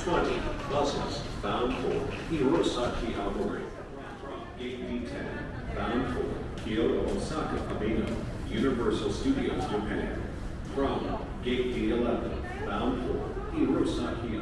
Twenty buses bound for Hirosaki Aomori, AB10 bound for Kyoto Osaka Abeno, Universal Studios Japan, from Gate D11 bound for Hirosaki